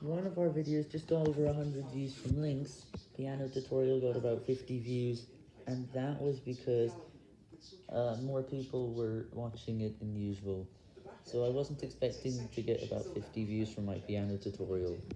One of our videos just got over 100 views from links, piano tutorial got about 50 views, and that was because uh, more people were watching it than usual. So I wasn't expecting to get about 50 views from my piano tutorial.